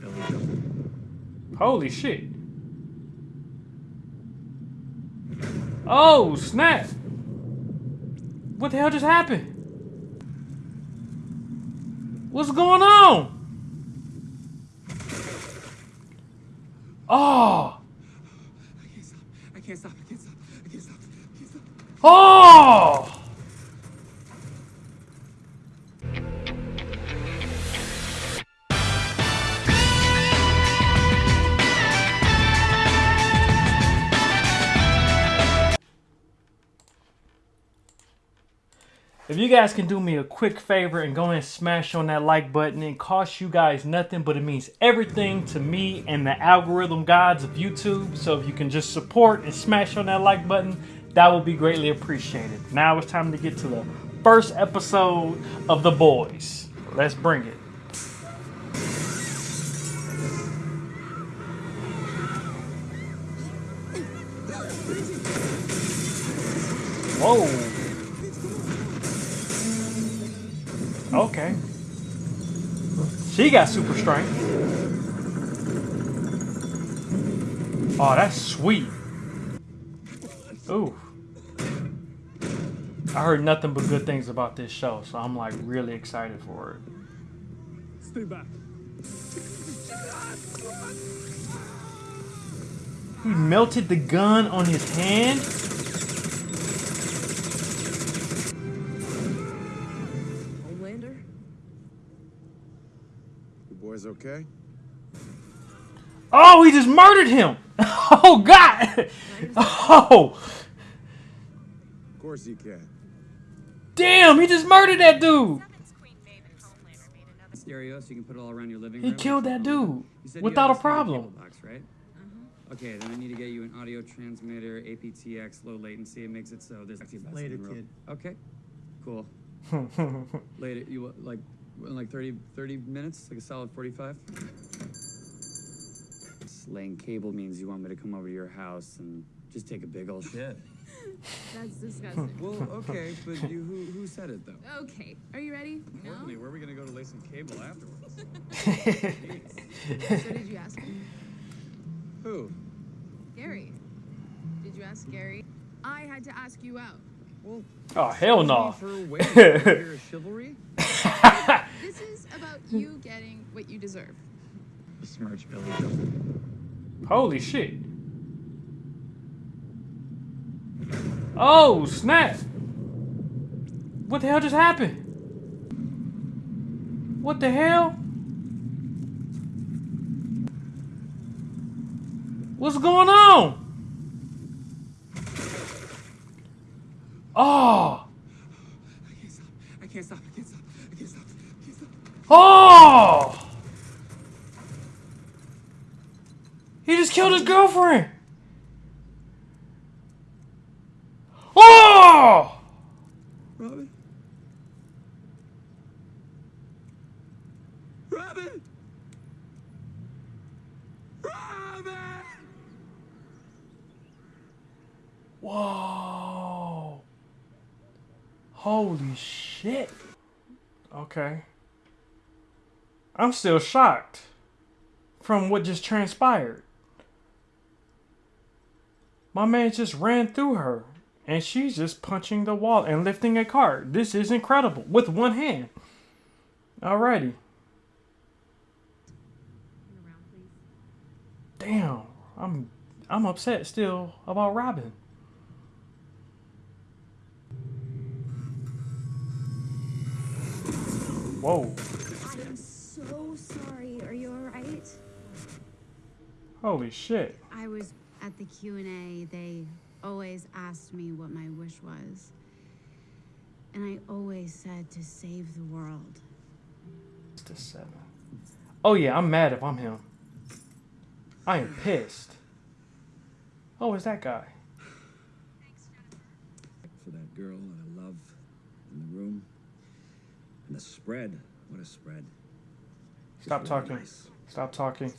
Billy. Holy shit. Oh, snap. What the hell just happened? What's going on? Oh. I can't stop. I can't stop. I can't stop. I can't stop. I can't stop. Oh. If you guys can do me a quick favor and go and smash on that like button, it costs you guys nothing, but it means everything to me and the algorithm gods of YouTube. So if you can just support and smash on that like button, that would be greatly appreciated. Now it's time to get to the first episode of The Boys. Let's bring it. Whoa. Okay. She got super strength. Oh, that's sweet. Ooh. I heard nothing but good things about this show, so I'm like really excited for it. Stay back. He melted the gun on his hand. Boys okay? Oh, he just murdered him. Oh God. Oh, Of course you can. damn, he just murdered that dude. Stereo, so you can put it all around your living He killed that dude You said you without a problem. Box, right? Uh-huh. Okay, then I need to get you an audio transmitter, aptX, low latency. It makes it so there's actually best Later, in the kid. Okay, cool. Later, you like in like 30, 30 minutes, like a solid 45. Laying cable means you want me to come over to your house and just take a big old shit. That's disgusting. Well, okay, but you who who said it though? okay, are you ready? No? Importantly, where are we gonna go to lay some cable afterwards? So did you ask him? Who? Gary. Did you ask Gary? I had to ask you out. Well, Oh hell excuse me no. For waiting. You're a chivalry. This is about hmm. you getting what you deserve. Smirch Billy Joe. Holy shit. Oh, snap. What the hell just happened? What the hell? What's going on? Oh. I can't stop. I can't stop. I can't stop. I can't stop. I can't stop. Oh. He just killed his girlfriend. Oh. Robin. Robin. Robin. Whoa. Holy shit. Okay. I'm still shocked from what just transpired. My man just ran through her and she's just punching the wall and lifting a cart. This is incredible with one hand. Alrighty. Damn. I'm I'm upset still about Robin. Whoa. I am so sorry. Are you all right? Holy shit. I was at the Q&A. They always asked me what my wish was. And I always said to save the world. It's the seven. Oh yeah, I'm mad if I'm him. I am pissed. Oh, it's that guy. Thanks, Jennifer. For that girl that I love in the room. And the spread. What a spread. Just Stop really talking. nice. Stop talking.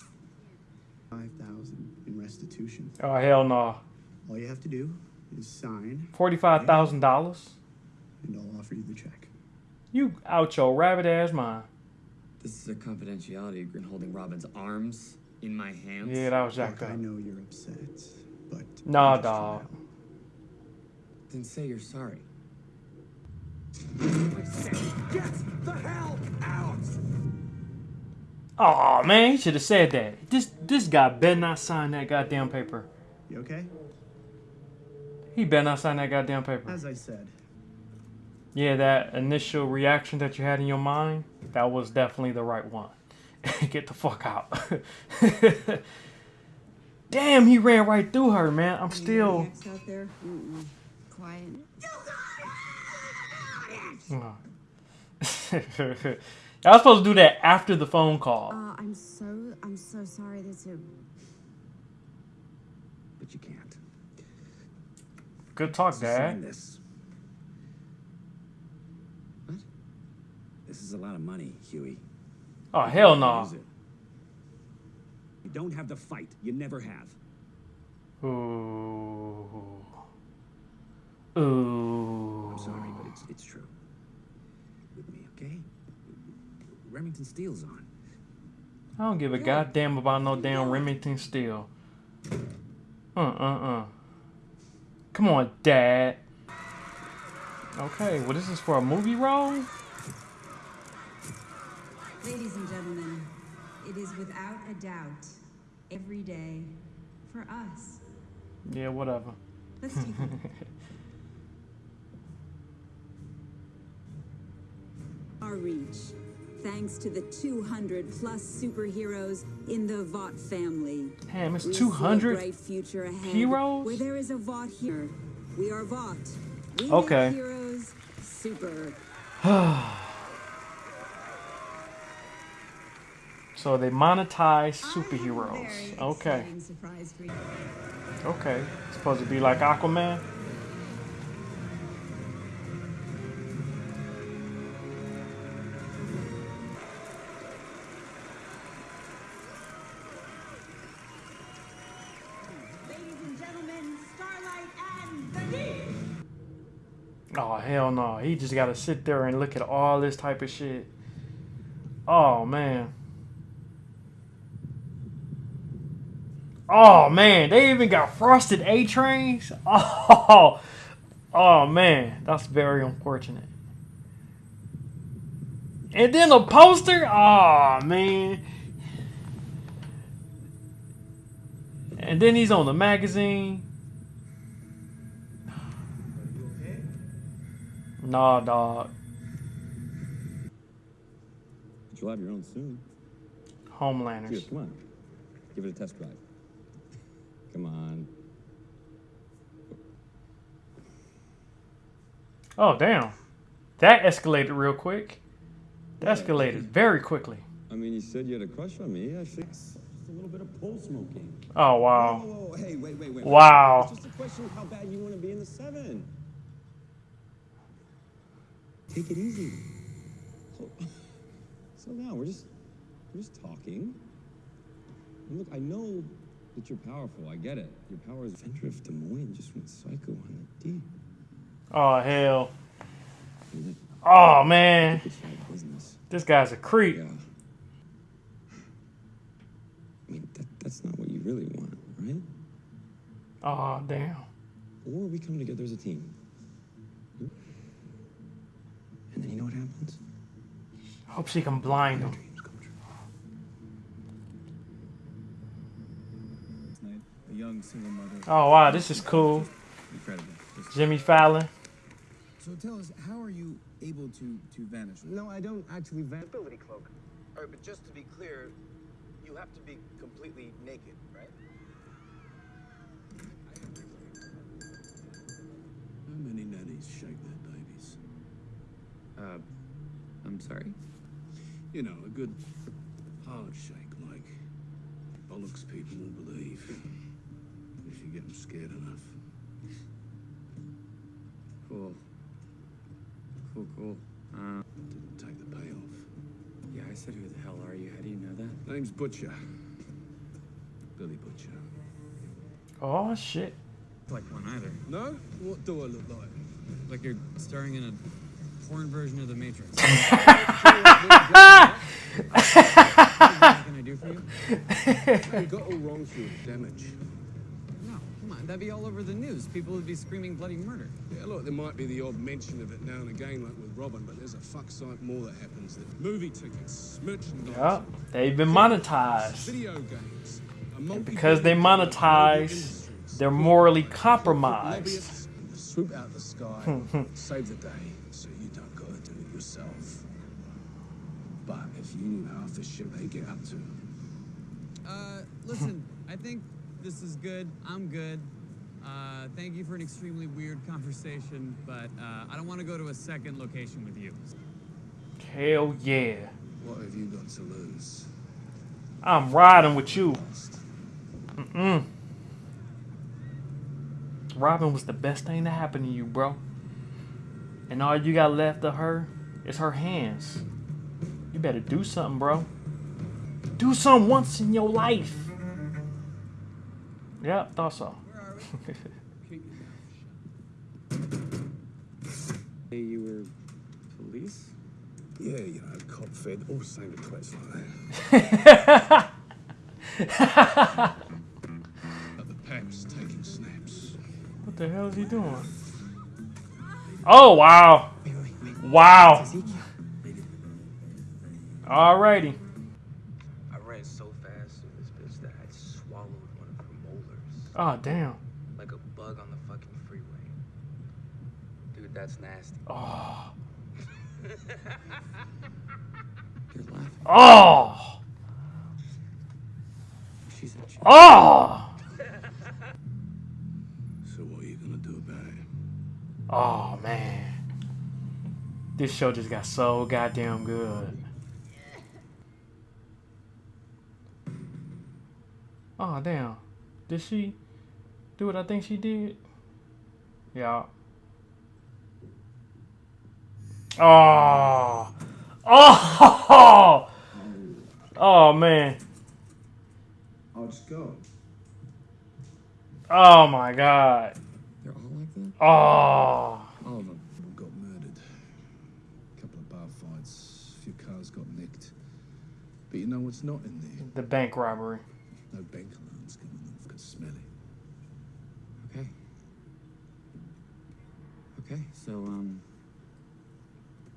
Five thousand in restitution. Oh hell no. All you have to do is sign, Forty-five thousand dollars. and I'll offer you the check. You out your rabbit ass mind. This is a confidentiality agreement holding Robin's arms in my hands. Yeah, that was Look, jacked I know you're upset, but Nah, I'm dog. trying. Then say you're sorry. Get the hell out! Oh man, he should have said that. This this guy better not sign that goddamn paper. You okay? He better not sign that goddamn paper. As I said, Yeah, that initial reaction that you had in your mind, that was definitely the right one. Get the fuck out. Damn, he ran right through her, man. I'm still. out there? Mm-mm. Quiet. I was supposed to do that after the phone call. Uh, I'm so, I'm so sorry. That's a. But you can't. Good talk, Dad. this. What? This is a lot of money, Hughie. Oh hell no. It. You don't have the fight. You never have. Ooh. Ooh. I'm sorry, but it's it's true. With me, okay? Remington Steele's on. I don't give a goddamn about no damn Remington Steele. Uh uh uh. Come on, Dad. Okay, well, this is for a movie role? Ladies and gentlemen, it is without a doubt every day for us. Yeah, whatever. Let's take a our reach, thanks to the 200 plus superheroes in the Vought family. Damn, it's We 200 bright future ahead heroes? Where there is a Vought here. We are Vought. We Okay. heroes super. So they monetize I have a superheroes. Okay. exciting surprise for you. Okay. It's supposed to be like Aquaman? He just got to sit there and look at all this type of shit. Oh, man. Oh, man. They even got frosted A trains? Oh, oh, man. That's very unfortunate. And then a poster? Oh, man. And then he's on the magazine. Nah, dog. But you'll have your own soon. Homelanders. Here, come on. Give it a test drive. Come on. Oh, damn. That escalated real quick. That escalated very quickly. I mean, you said you had a crush on me. I think it's just a little bit of pole smoking. Oh, Whoa, wow. whoa, whoa, hey, wait, wait, wait. Wow. It's just a question of how bad you want to be in the seven. Take it easy. So, so now we're just we're just talking. And look, I know that you're powerful. I get it. Your power is. Vendor of Des Moines just went psycho on the D. Oh, hell. Oh, man. It's bad business. This guy's a creep. Yeah. I mean, that, that's not what you really want, right? Oh, damn. Or we come together as a team. And then you know what happens? I Hope she can blind him. Dreams come true. A young single mother. Oh, wow. This is cool. Incredible. Jimmy Fallon. So tell us, how are you able to to vanish? No, I don't actually vanish. ability cloak. All right, but just to be clear, you have to be completely naked, right? how many nannies shake their babies? Uh, I'm sorry. You know, a good hard shake, like bollocks people will believe. If you get them scared enough. Cool. Cool, cool. Uh, Didn't take the payoff. yeah, I said, who the hell are you? How do you know that? Name's Butcher. Billy Butcher. Oh, shit. Like one either. No? What do I look like? Like you're staring in a porn version of The Matrix. what can I do for you? You got all wrong through damage. No, come on. That'd be all over the news. People would be screaming bloody murder. Yeah, look, there might be the odd mention of it now and again, like with Robin, but there's a fuck sight more that happens. There. Movie tickets, merchandise, Yep, they've been monetized. video games. a Because they monetize, they're morally compromised. Swoop out the sky, hmm, hmm. save the day, so you don't gotta do it yourself. But if you knew half the shit they get up to, Uh, listen, I think this is good. I'm good. Uh, thank you for an extremely weird conversation, but uh, I don't want to go to a second location with you. Hell yeah. what have you got to lose? I'm riding with you. Mm-mm. Robin was the best thing to happen to you, bro. And all you got left of her is her hands. You better do something, bro. Do something once in your life. Yeah, thought so. Hey, you were police? Yeah, you know, cop fed, all the same to twats like that. The pap's taking snaps. What the hell is he doing? Oh, wow. Wow. Alrighty. I ran so fast through this bitch that I swallowed one of her molars. Oh, damn. Like a bug on the fucking freeway. Dude, that's nasty. Oh. You're laughing. Oh. She's a chick. Oh. So what are you gonna do about it? Oh, man. This show just got so goddamn good. Oh, damn. Did she do what I think she did? Yeah. Oh. Oh. Oh, man. I'll just go. Oh, my God. They're all like that? Oh. All of them. Got murdered. A couple of bar fights, a few cars got nicked. But you know what's not in there? The bank robbery. No bank alarms going off, could smell it. Okay. Okay, so, um,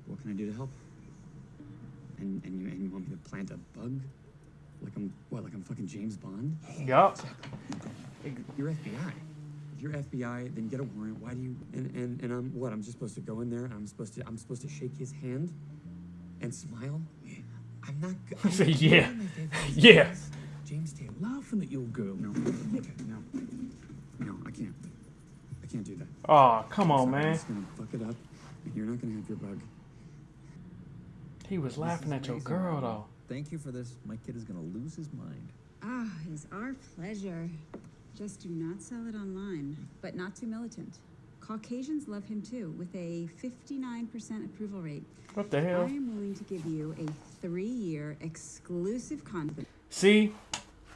what can I do to help? And, and, you, and you want me to plant a bug? Like I'm, what, like I'm fucking James Bond? Yup. You're FBI. If you're FBI, then get a warrant. Why do you? And and and I'm what? I'm just supposed to go in there. and I'm supposed to. I'm supposed to shake his hand, and smile. I'm not. go- I'm Say, not yeah. doing my favorite Yeah. things. James Taylor. Laughing at your girl. No. Okay. No. No. I can't. I can't do that. Oh, come on, So I'm man. just gonna fuck it up, and you're not gonna have your bug. He was laughing at your girl, though. Thank you for this. My kid is gonna lose his mind. Ah, it is our pleasure. Just do not sell it online, but not too militant. Caucasians love him too, with a 59% approval rate. What the hell? I am willing to give you a three year exclusive contract. See,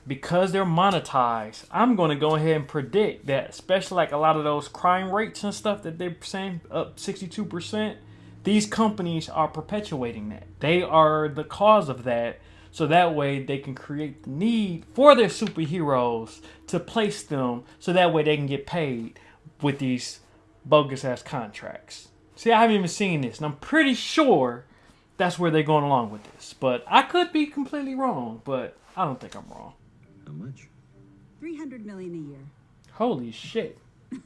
because they're monetized, I'm going to go ahead and predict that, especially like a lot of those crime rates and stuff that they're saying up 62%, these companies are perpetuating that. They are the cause of that. So that way they can create the need for their superheroes to place them so that way they can get paid with these bogus ass contracts. See, I haven't even seen this, and I'm pretty sure that's where they're going along with this. But I could be completely wrong, but I don't think I'm wrong. How much? 300 million a year. Holy shit.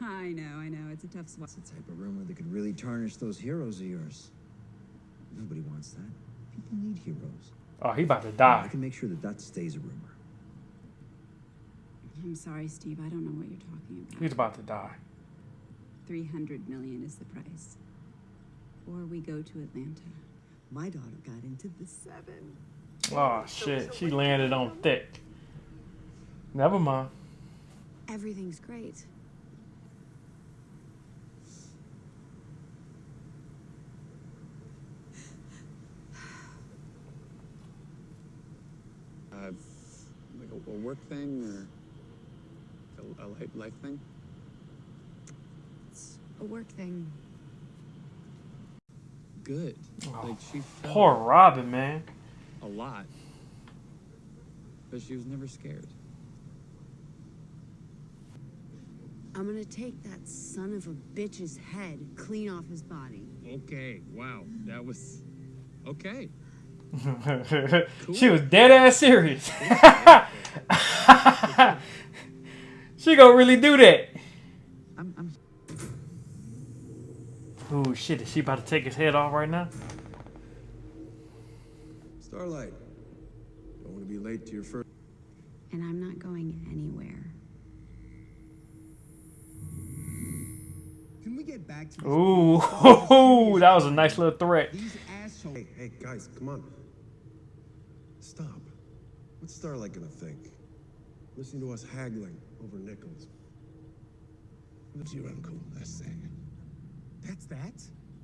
I know, I know, it's a tough spot. It's the type of rumor that could really tarnish those heroes of yours. Nobody wants that. People need heroes. Oh, he about to die. I can make sure that that stays a rumor. I'm sorry, Steve, I don't know what you're talking about. He's about to die. 300 million is the price. Or we go to Atlanta. My daughter got into the seven. Oh shit, she landed on thick. Never mind. Everything's great. Uh, like a, a work thing or a, a life, life thing? It's a work thing. Good. Oh. like she Poor Robin, man. a lot, but she was never scared. I'm gonna take that son of a bitch's head clean off his body. Okay, wow, that was okay. she was dead ass serious. she gonna really do that. I'm, I'm Ooh, shit, is she about to take his head off right now? Starlight, don't want to be late to your first. And I'm not going anywhere. Can we get back to this? Ooh, that was a nice little threat. Hey, hey, guys, come on. Stop. What's Starlight gonna think? Listening to us haggling over nickels. What's your uncle? I say. That's that.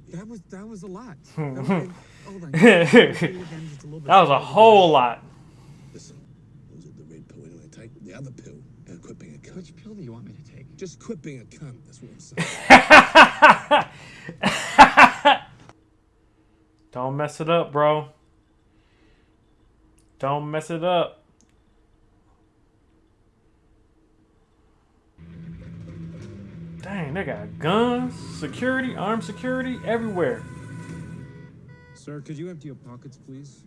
That was that was a lot. That was, hold oh on. that was a whole lot. Listen, those are the red pill anyway. Take the other pill and quit being a cunt. Which pill do you want me to take? Just quit being a cunt. That's what I'm saying. Don't mess it up, bro. Don't mess it up. Dang, they got guns, security, armed security everywhere. Sir, could you empty your pockets, please?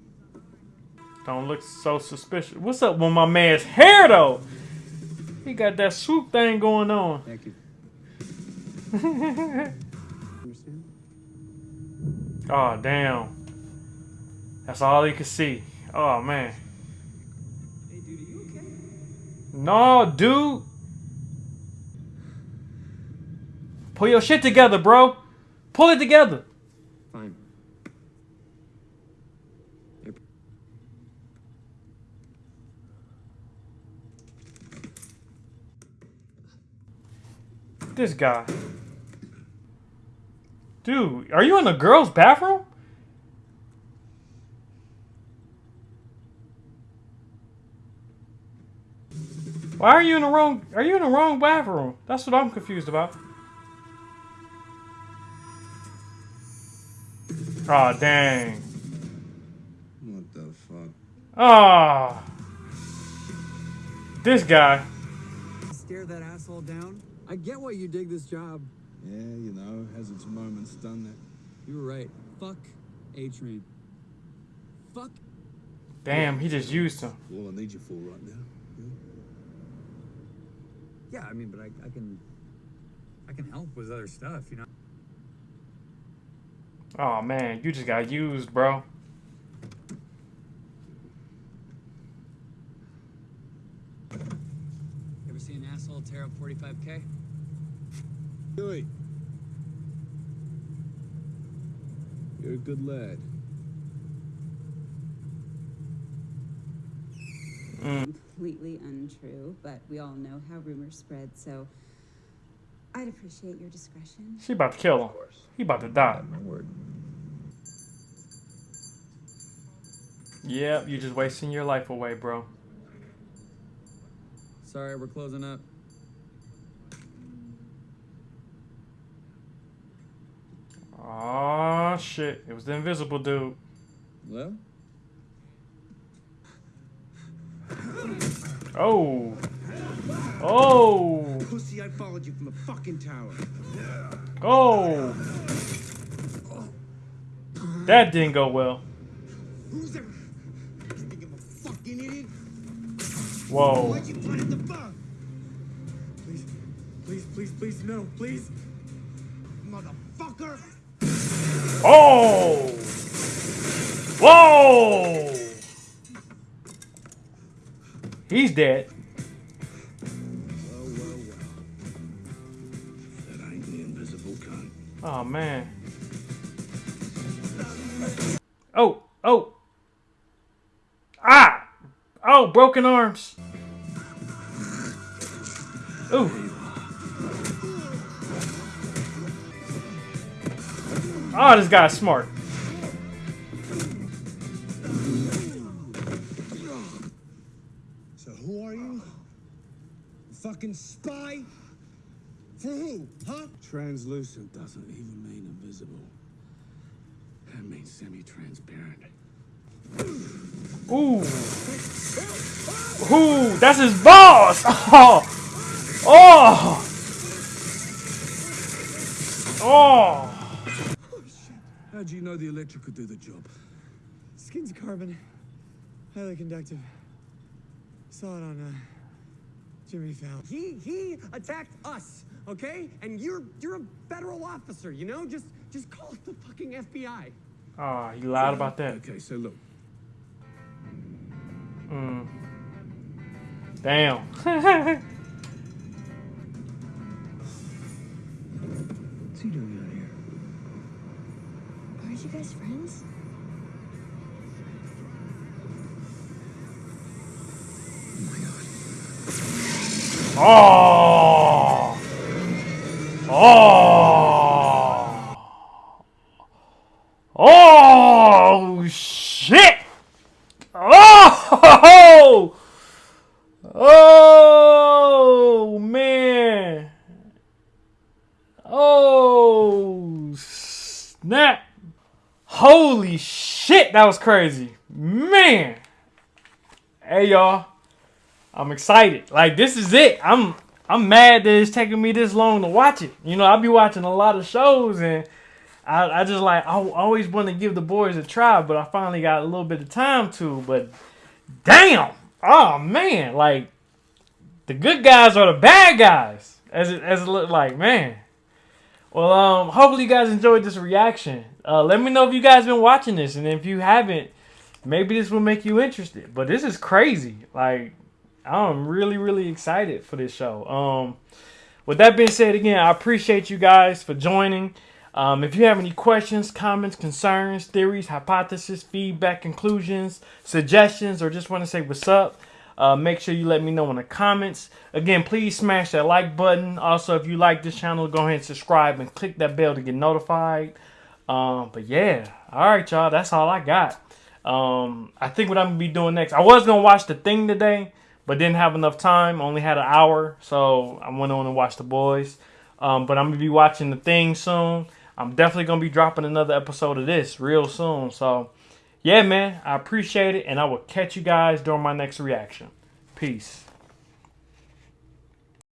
Don't look so suspicious. What's up with my man's hair, though? He got that swoop thing going on. Thank you. Oh, damn. That's all he could see. Oh, man. Hey, dude, are you okay? No, dude. Pull your shit together, bro. Pull it together. Fine. This guy. Dude, are you in the girls' bathroom? Why are you in the wrong are you in the wrong bathroom? That's what I'm confused about. Aw, dang. What the fuck? Ah. This guy. Stare that asshole down? I get why you dig this job. Yeah, you know, has its moments, done that. You were right. Fuck A-Train. Fuck. Damn, he just used him. All I need you for right now. Yeah, I mean, but I, I can, I can help with other stuff, you know. Oh man, you just got used, bro. Ever see an asshole tear up 45k? Hughie. You're a good lad. Mm. Completely untrue, but we all know how rumors spread, so I'd appreciate your discretion. She about to kill him. He about to die. My word. Yep, you're just wasting your life away, bro. Sorry, we're closing up. Oh shit! It was the invisible dude. Hello? Oh. Oh. Pussy, I followed you from the fucking tower. Oh. That didn't go well. Who's there? You think I'm a fucking idiot? Whoa. Why'd you plant the bomb? Please, please, please, please, no, please. Motherfucker! Oh. Whoa. He's dead. Oh man. Oh, oh. Ah! Oh, broken arms. Ooh. Oh, this guy's smart. So who are you? Fucking spy? For who? Huh? Translucent doesn't even mean invisible. That means semi-transparent. Ooh. Ooh, that's his boss. Oh. Oh. Oh. How'd you know the electric could do the job? Skin's carbon, highly conductive. Saw it on uh, Jimmy Fallon. He he attacked us, okay? And you're you're a federal officer, you know? Just just call it the fucking FBI. Oh, you lied about that. Okay, so look. Mm. Damn. What's he doing out here? Aren't you guys friends? Oh. Oh. Oh Oh, shit. Oh. Oh man. Oh snap. Holy shit, that was crazy. Man. Hey y'all. I'm excited. Like this is it. I'm I'm mad that it's taking me this long to watch it. You know, I'll be watching a lot of shows and I, I just like I always want to give the boys a try, but I finally got a little bit of time to. But damn, oh man, like the good guys are the bad guys, as it as it looked like, man. Well, um, hopefully you guys enjoyed this reaction. Uh, let me know if you guys been watching this, and if you haven't, maybe this will make you interested. But this is crazy. Like I'm really, really excited for this show. Um, with that being said, again, I appreciate you guys for joining. Um, if you have any questions, comments, concerns, theories, hypotheses, feedback, conclusions, suggestions, or just want to say what's up, uh, make sure you let me know in the comments. Again, please smash that like button. Also, if you like this channel, go ahead and subscribe and click that bell to get notified. Um, but yeah, all right, y'all. That's all I got. Um, I think what I'm gonna be doing next. I was gonna watch the thing today, but didn't have enough time. Only had an hour, so I went on and watched the boys. Um, but I'm gonna be watching the thing soon. I'm definitely gonna be dropping another episode of this real soon. So, yeah, man, I appreciate it, and I will catch you guys during my next reaction. Peace.